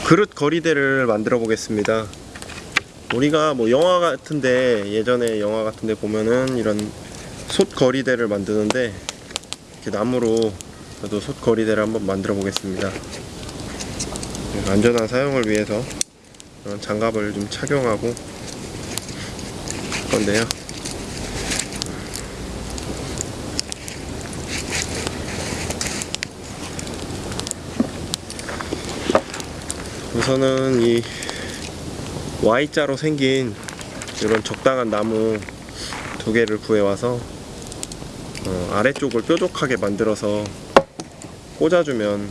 그릇 거리대를 만들어 보겠습니다. 우리가 뭐 영화 같은데 예전에 영화 같은데 보면은 이런 솥 거리대를 만드는데 이렇게 나무로 저도 솥 거리대를 한번 만들어 보겠습니다. 안전한 사용을 위해서 이런 장갑을 좀 착용하고 할 건데요. 우선은 이 Y자로 생긴 이런 적당한 나무 두 개를 구해와서 어, 아래쪽을 뾰족하게 만들어서 꽂아주면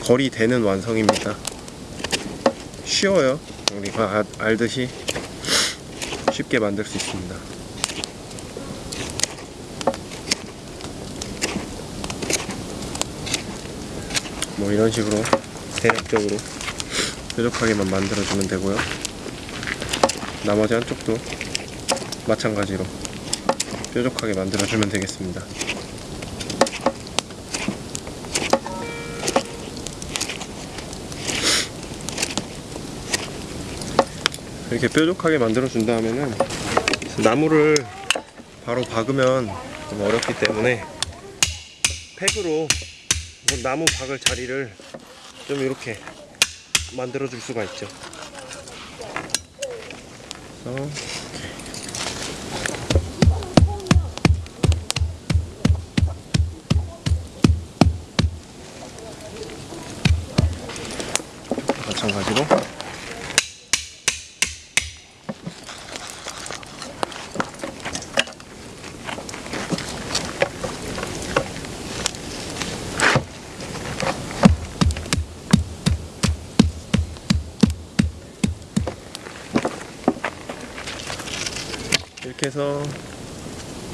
거리 되는 완성입니다. 쉬워요. 우리가 아- 알듯이 쉽게 만들 수 있습니다. 뭐 이런 식으로 대략적으로 뾰족하게만 만들어주면 되고요. 나머지 한쪽도 마찬가지로 뾰족하게 만들어주면 되겠습니다. 이렇게 뾰족하게 만들어준 다음에는 나무를 바로 박으면 좀 어렵기 때문에 팩으로 나무 박을 자리를 좀 이렇게 만들어 줄 수가 있죠. 이렇게. 마찬가지로 이렇게 해서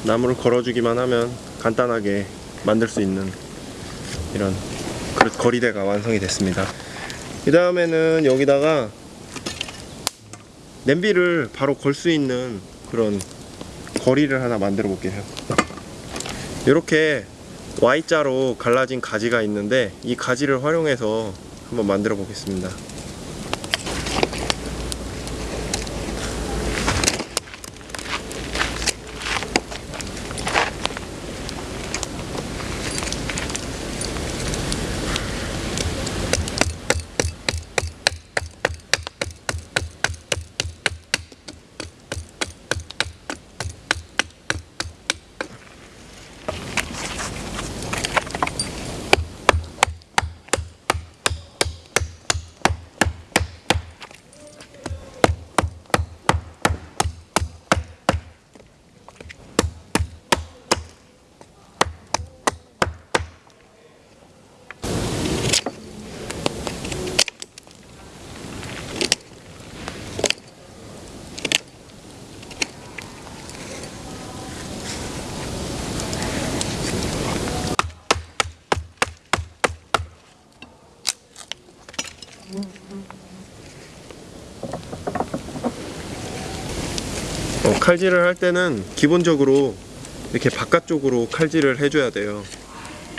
나무를 걸어주기만 하면 간단하게 만들 수 있는 이런 그릇 거리대가 완성이 됐습니다. 그 다음에는 여기다가 냄비를 바로 걸 수 있는 그런 거리를 하나 만들어 볼게요. 이렇게 Y자로 갈라진 가지가 있는데 이 가지를 활용해서 한번 만들어 보겠습니다. 어, 칼질을 할 때는 기본적으로 이렇게 바깥쪽으로 칼질을 해줘야 돼요.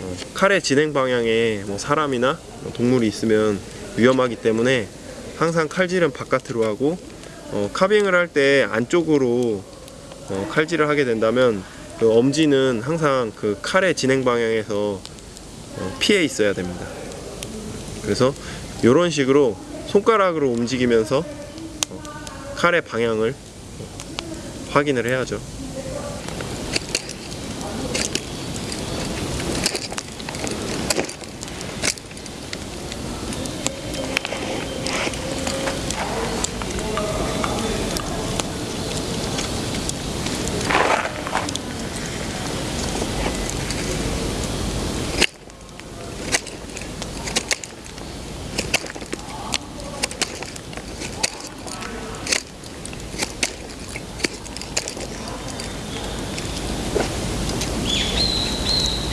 어, 칼의 진행 방향에 뭐 사람이나 뭐 동물이 있으면 위험하기 때문에 항상 칼질은 바깥으로 하고 어, 카빙을 할 때 안쪽으로 어, 칼질을 하게 된다면 그 엄지는 항상 그 칼의 진행 방향에서 어, 피해 있어야 됩니다. 그래서 이런 식으로 손가락으로 움직이면서 어, 칼의 방향을 확인을 해야죠.